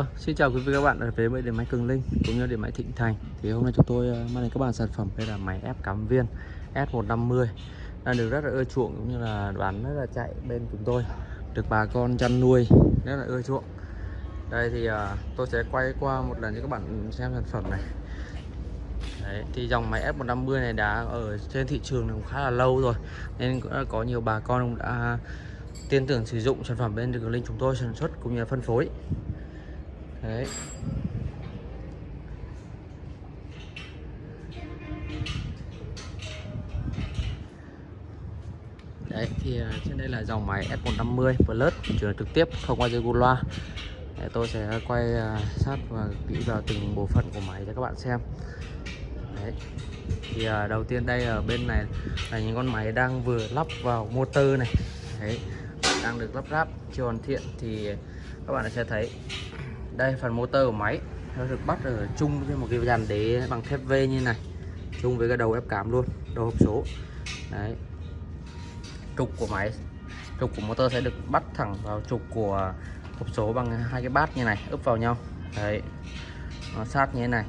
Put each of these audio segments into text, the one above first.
Vâng, xin chào quý vị các bạn về với điện máy Cường Linh cũng như điện máy Thịnh Thành. Thì hôm nay chúng tôi ờ, mang đến các bạn sản phẩm đây là máy ép cắm viên S150 đang được rất là ưa chuộng cũng như là bán rất là chạy bên chúng tôi được bà con chăn nuôi rất là ưa chuộng. Đây thì uh, tôi sẽ quay qua một lần cho các bạn xem sản phẩm này. Đấy, thì dòng máy F150 này đã ở trên thị trường cũng khá là lâu rồi nên có nhiều bà con cũng đã tin tưởng sử dụng sản phẩm bên Cường Linh chúng tôi sản xuất cũng như là phân phối đấy. Đấy, thì à, trên đây là dòng máy F150 Plus chuyển trực tiếp, không qua dây loa để tôi sẽ quay à, sát và kỹ vào từng bộ phận của máy cho các bạn xem. Đấy. Thì à, đầu tiên đây ở bên này là những con máy đang vừa lắp vào motor này. Đấy, đang được lắp ráp, chưa hoàn thiện thì các bạn sẽ thấy đây phần motor của máy. Nó được bắt ở chung với một cái dàn đế bằng thép V như này chung với cái đầu ép cám luôn đầu hộp số. Đấy. Trục của máy trục của motor sẽ được bắt thẳng vào trục của hộp số bằng hai cái bát như này ướp vào nhau. Đấy. Nó sát như thế này.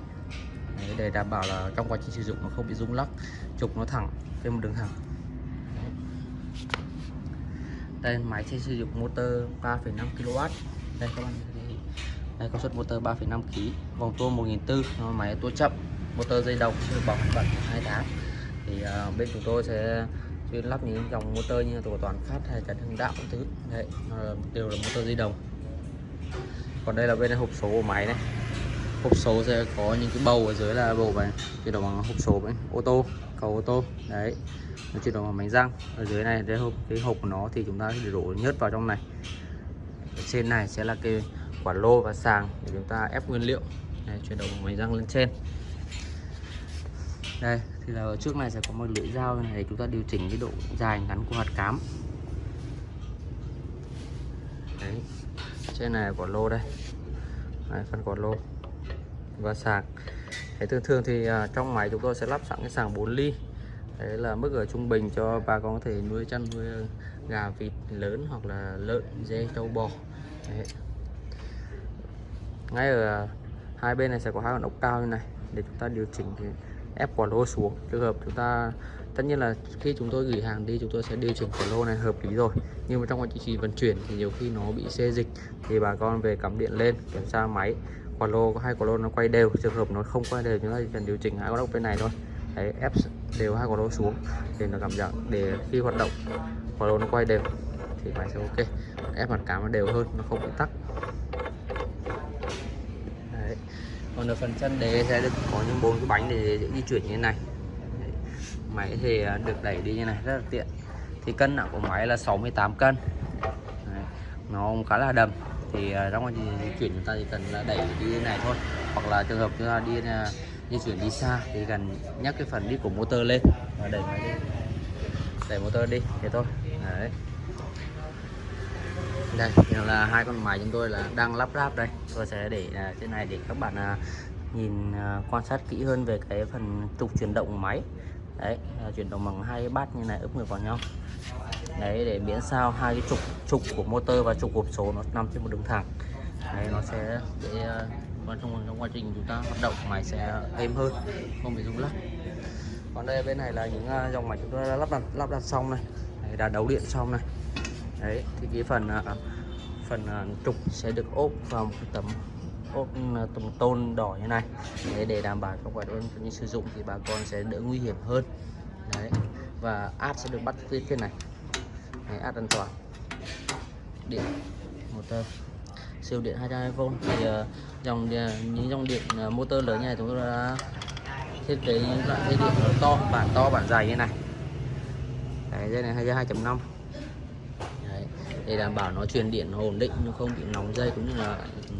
Đấy, để đảm bảo là trong quá trình sử dụng nó không bị rung lắc trục nó thẳng trên một đường thẳng. Đấy. đây máy sẽ sử dụng motor 3,5 kW đây các bạn đây công suất motor 3,5 kg vòng tua 1400 máy tua chậm. Motor dây đồng được bảo hành bận 2 tháng. Thì uh, bên chúng tôi sẽ chuyên lắp những dòng motor như tổ toàn phát hay cả thương đạo thứ. Đấy đều là motor dây đồng. Còn đây là bên hộp số của máy này. Hộp số sẽ có những cái bầu ở dưới là bầu này chuyển động bằng hộp số với ô tô cầu ô tô. Đấy nó chuyển động bằng bánh răng. Ở dưới này cái hộp cái hộp của nó thì chúng ta sẽ đổ nhớt vào trong này. Ở trên này sẽ là cái quả lô và sàng để chúng ta ép nguyên liệu. Đây, chuyển động máy răng lên trên. Đây thì là ở trước này sẽ có một lưỡi dao này để chúng ta điều chỉnh cái độ dài ngắn của hạt cám. Đấy trên này quả lô đây. Đấy, phần quả lô và sàng. Thế thường thường thì à, trong máy chúng tôi sẽ lắp sẵn cái sàng 4 ly. Đấy là mức ở trung bình cho bà con có thể nuôi chăn nuôi à, gà vịt lớn hoặc là lợn dê trâu bò. Đấy ngay ở hai bên này sẽ có hai con ốc cao như này. Để chúng ta điều chỉnh cái ép quả lô xuống. Trường hợp chúng ta, tất nhiên là khi chúng tôi gửi hàng đi, chúng tôi sẽ điều chỉnh quả lô này hợp lý rồi. Nhưng mà trong quá trình vận chuyển thì nhiều khi nó bị xê dịch, thì bà con về cắm điện lên, kiểm tra máy, quả lô có hai quả lô nó quay đều. Trường hợp nó không quay đều chúng ta chỉ cần điều chỉnh hai con ốc bên này thôi. Đấy, ép đều hai quả lô xuống để nó cảm giác để khi hoạt động, quả lô nó quay đều thì máy sẽ ok. Ép mặt cám nó đều hơn, nó không bị tắc còn ở phần chân đế sẽ được có những bốn cái bánh để di chuyển như thế này. Máy thì à, được đẩy đi như này, rất là tiện. Thì cân nặng của máy là 68 cân. Đấy. nó khá là đầm. Thì à, trong quá trình di chuyển chúng ta chỉ cần là đẩy đi như này thôi. Hoặc là trường hợp chúng ta đi à, di chuyển đi xa thì cần nhắc cái phần đi của motor lên. Và đẩy máy đi đẩy motor đi, thế thôi. Đấy đây là hai con máy chúng tôi là đang lắp ráp đây. Tôi sẽ để uh, trên này để các bạn uh, nhìn uh, quan sát kỹ hơn về cái phần trục chuyển động máy. Đấy uh, chuyển động bằng hai bát như này ướp ngược vào nhau. Đấy để miễn sao hai cái trục trục của motor và trục hộp số nó nằm trên một đường thẳng. Đấy nó sẽ để uh, trong trong quá trình chúng ta hoạt động máy sẽ êm hơn không bị rung lắc. Còn đây bên này là những uh, dòng máy chúng tôi đã lắp đặt lắp đặt xong này. Đã đấu điện xong này đấy thì cái phần à, phần à, trục sẽ được ốp vào một tấm ốp à, tấm tôn đỏ như này. Để, để đảm bảo trong quá trình sử dụng thì bà con sẽ đỡ nguy hiểm hơn. Đấy và áp sẽ được bắt phía trên này. Đấy, áp an toàn. Điện motor siêu điện 220V thì uh, dòng những dòng điện uh, motor lớn như này chúng tôi đã thiết kế những loại dây điện to bản to bản dài như này. Đấy, dây này hai 2.5 để đảm bảo nó truyền điện nó ổn định nó không bị nóng dây cũng như là ừ,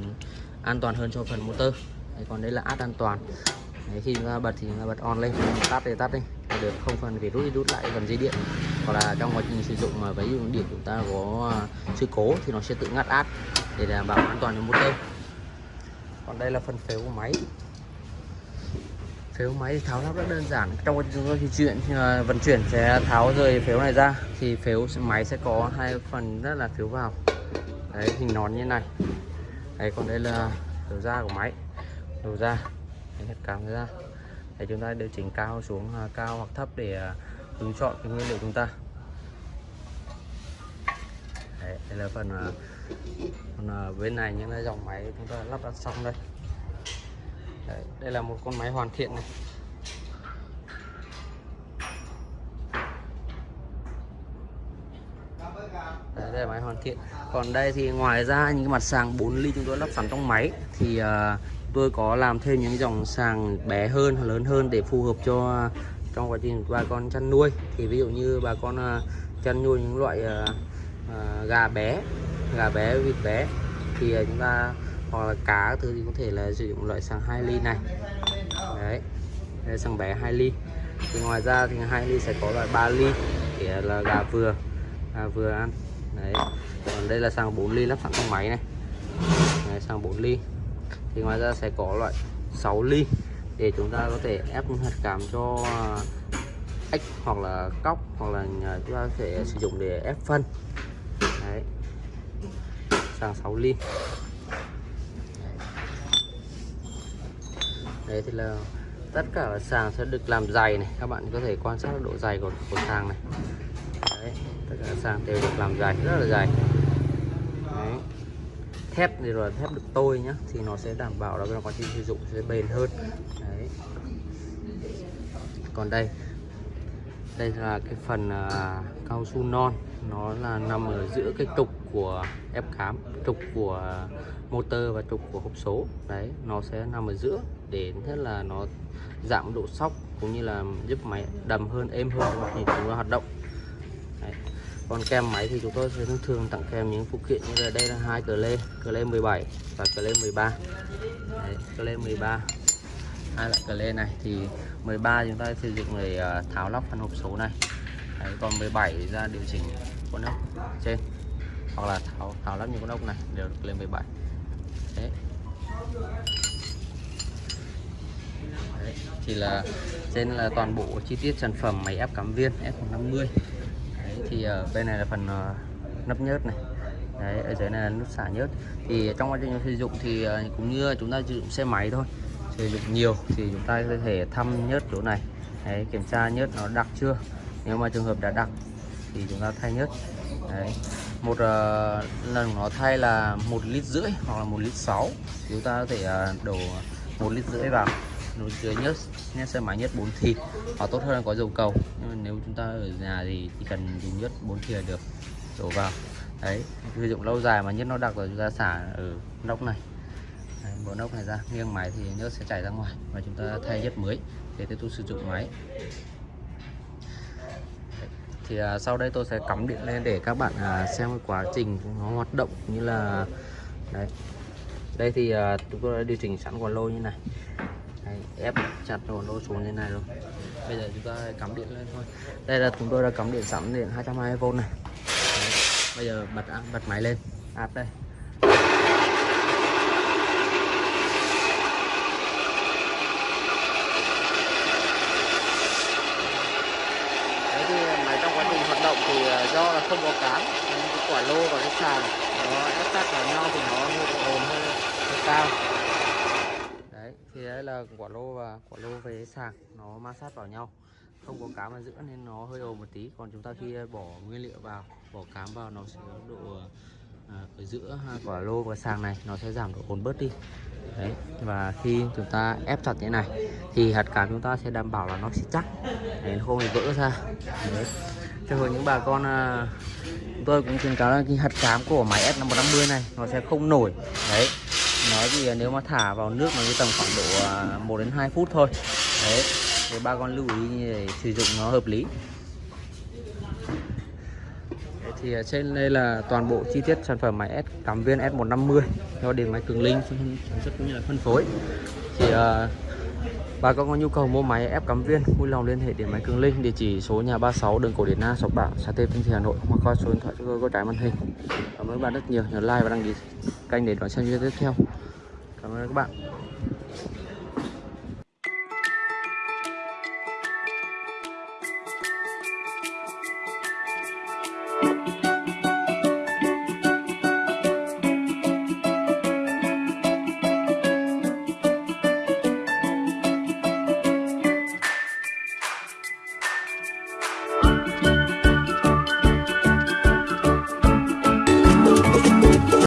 an toàn hơn cho phần motor. Đấy, còn đây là át an toàn. Đấy, khi chúng ta bật thì chúng ta bật on lên tắt thì tắt đi. Được không phần phải rút đi rút lại phần dây điện. Hoặc là trong quá trình sử dụng mà ví dụ điện chúng ta có à, sự cố thì nó sẽ tự ngắt át để đảm bảo an toàn cho motor. Còn đây là phần phếu của máy phếu máy thì tháo lắp rất đơn giản. Trong quá trình di chuyển vận chuyển sẽ tháo rời phếu này ra thì phếu máy sẽ có hai phần rất là phiếu vào. Đấy hình nón như này. Đấy còn đây là đầu ra của máy. Đầu ra Đấy, hết cắm ra. Để chúng ta điều chỉnh cao xuống à, cao hoặc thấp để à, đúng chọn cái nguyên liệu chúng ta. Đấy, đây là phần à, phần còn bên này những cái dòng máy chúng ta lắp đặt xong đây. Đấy, đây là một con máy hoàn thiện này. Đấy, đây là máy hoàn thiện. Còn đây thì ngoài ra những cái mặt sàng 4 ly chúng tôi lắp sẵn trong máy thì uh, tôi có làm thêm những dòng sàng bé hơn lớn hơn để phù hợp cho trong quá trình bà con chăn nuôi. Thì ví dụ như bà con uh, chăn nuôi những loại uh, uh, gà bé gà bé vịt bé thì uh, chúng ta hoặc là cá thứ thì có thể là sử dụng loại xăng 2 ly này. Đấy đây xăng bé 2 ly. Thì ngoài ra thì 2 ly sẽ có loại 3 ly để là gà vừa gà vừa ăn. Đấy còn đây là xăng 4 ly lắp sẵn trong máy này. Đấy, xăng 4 ly. Thì ngoài ra sẽ có loại 6 ly để chúng ta có thể ép hạt cảm cho à, ếch hoặc là cóc hoặc là chúng ta có thể sử dụng để ép phân. Đấy sàng 6 ly. Đấy thì là tất cả sàng sẽ được làm dày này. Các bạn có thể quan sát độ dày của, của sàng này. Đấy, tất cả sàng đều được làm dày rất là dày đấy. thép thì rồi thép được tôi nhá thì nó sẽ đảm bảo là quá trình sử dụng sẽ bền hơn. Đấy. còn đây đây là cái phần uh, cao su non. Nó là nằm ở giữa cái trục của ép cám trục của motor và trục của hộp số. Đấy nó sẽ nằm ở giữa để thế là nó giảm độ sóc cũng như là giúp máy đầm hơn êm hơn khi chúng ta hoạt động. Đấy. còn kem máy thì chúng tôi sẽ thường tặng kèm những phụ kiện như là đây là hai cờ lê cờ lê 17 và cờ lê 13 đấy, cờ lê 13 hai loại cờ lê này thì 13 chúng ta sử dụng để à, tháo lắp phần hộp số này. Đấy, còn 17 ra điều chỉnh con ốc trên hoặc là tháo tháo lắp những con ốc này đều được lên 17 đấy. đấy thì là trên là toàn bộ chi tiết sản phẩm máy ép cắm viên F150 đấy, thì ở bên này là phần uh, nắp nhớt này. Đấy ở dưới này là nút xả nhớt. Thì trong quá trình sử dụng thì uh, cũng như chúng ta sử dụng xe máy thôi sử dụng nhiều thì chúng ta có thể thăm nhớt chỗ này. Đấy, kiểm tra nhớt nó đặc chưa. Nếu mà trường hợp đã đặc thì chúng ta thay nhớt. Đấy. một uh, lần nó thay là một lít rưỡi hoặc là một lít sáu. Chúng ta có thể uh, đổ một lít rưỡi vào nồi dưới nhớt nhớt xe máy nhớt 4 thịt. Hoặc tốt hơn là có dầu cầu. Nhưng mà nếu chúng ta ở nhà thì chỉ cần dùng nhớt 4 là được. Đổ vào. Đấy sử dụng lâu dài mà nhớt nó đặc rồi chúng ta xả ở nóc này. Đấy, bộ nóc này ra nghiêng máy thì nhớt sẽ chảy ra ngoài. Và chúng ta thay nhớt mới để tiếp tục sử dụng máy. Thì à, sau đây tôi sẽ cắm điện lên để các bạn à, xem cái quá trình nó hoạt động như là đấy. Đây thì à, chúng tôi đã điều chỉnh sẵn quả lô như này đấy, ép chặt quả lô xuống như này rồi bây giờ chúng ta cắm điện lên thôi. Đây là chúng tôi đã cắm điện sẵn điện 220V này. Đấy. bây giờ bật bật máy lên. Áp đây. Động thì à, do là không có cán, nên cái quả lô và cái sàn nó ép sát vào nhau thì nó hơi ồn hơi cao đấy thì đấy là quả lô và quả lô về sàng nó ma sát vào nhau. Không có cám ở giữa nên nó hơi ồn một tí. Còn chúng ta khi bỏ nguyên liệu vào bỏ cám vào nó sẽ có độ à, ở giữa quả lô và sàng này nó sẽ giảm độ ồn bớt đi. Đấy và khi chúng ta ép chặt như này thì hạt cám chúng ta sẽ đảm bảo là nó sẽ chắc. Để nó không bị vỡ ra. Đấy. Cho những bà con à, tôi cũng khuyến cáo là cái hạt cám của máy S550 này nó sẽ không nổi. Đấy nói thì nếu mà thả vào nước nó tầm khoảng độ à, 1 đến 2 phút thôi đấy thì ba con lưu ý để sử dụng nó hợp lý thì trên đây là toàn bộ chi tiết sản phẩm máy S cảm viên S150 do điện máy cường linh sản xuất cũng như là phân phối thì uh, Bà con có nhu cầu mua máy ép cắm viên, vui lòng liên hệ điện máy Cường Linh, địa chỉ số nhà 36 đường Cổ Điển Na, Sóc Bảo, xã Tây Tân Thị Hà Nội hoặc qua số điện thoại chúng tôi có trái màn hình. Cảm ơn bạn rất nhiều, nhớ like và đăng ký kênh để đón xem video tiếp theo. Cảm ơn các bạn.